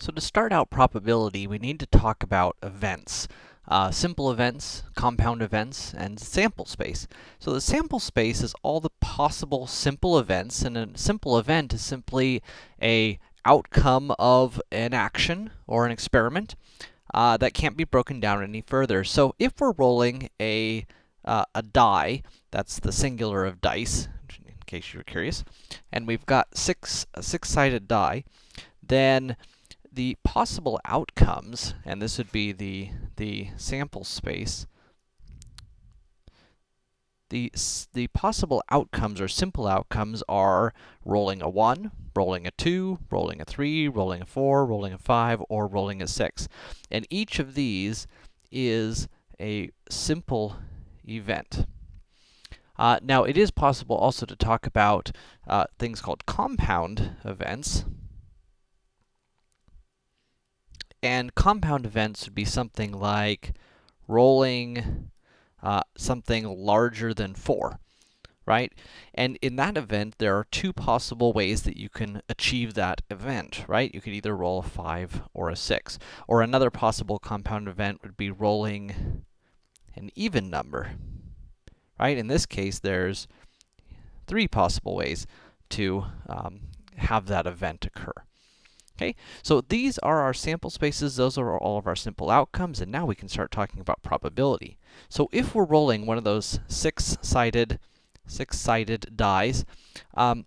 So to start out probability, we need to talk about events. Uh, simple events, compound events, and sample space. So the sample space is all the possible simple events, and a simple event is simply a outcome of an action or an experiment uh, that can't be broken down any further. So if we're rolling a, uh, a die, that's the singular of dice, in case you were curious, and we've got six, a six-sided die, then the possible outcomes, and this would be the, the sample space, the, the possible outcomes or simple outcomes are rolling a 1, rolling a 2, rolling a 3, rolling a 4, rolling a 5, or rolling a 6. And each of these is a simple event. Uh, now, it is possible also to talk about uh, things called compound events, and compound events would be something like rolling uh, something larger than 4, right? And in that event, there are two possible ways that you can achieve that event, right? You could either roll a 5 or a 6. Or another possible compound event would be rolling an even number, right? In this case, there's three possible ways to um, have that event occur. Okay, so these are our sample spaces, those are all of our simple outcomes, and now we can start talking about probability. So if we're rolling one of those six-sided, six-sided dies, um,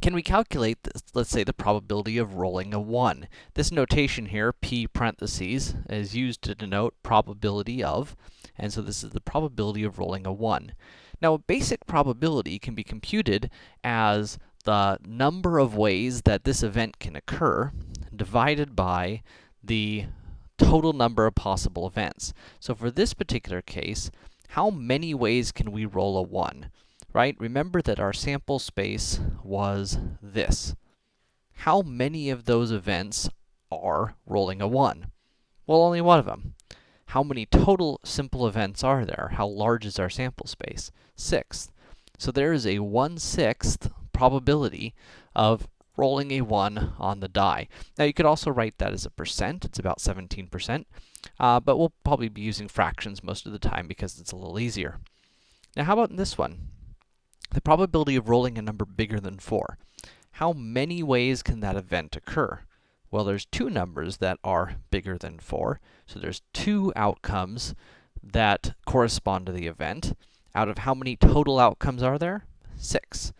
can we calculate, this, let's say, the probability of rolling a 1? This notation here, p parentheses, is used to denote probability of, and so this is the probability of rolling a 1. Now, a basic probability can be computed as the number of ways that this event can occur divided by the total number of possible events. So for this particular case, how many ways can we roll a 1? Right? Remember that our sample space was this. How many of those events are rolling a 1? Well, only one of them. How many total simple events are there? How large is our sample space? Sixth. So there is a 1 6th probability of rolling a 1 on the die. Now, you could also write that as a percent. It's about 17%, uh, but we'll probably be using fractions most of the time because it's a little easier. Now, how about in this one? The probability of rolling a number bigger than 4. How many ways can that event occur? Well, there's two numbers that are bigger than 4, so there's two outcomes that correspond to the event. Out of how many total outcomes are there? 6.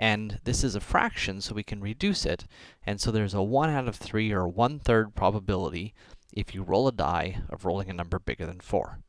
And this is a fraction, so we can reduce it. And so there's a 1 out of 3, or 1 third probability, if you roll a die, of rolling a number bigger than 4.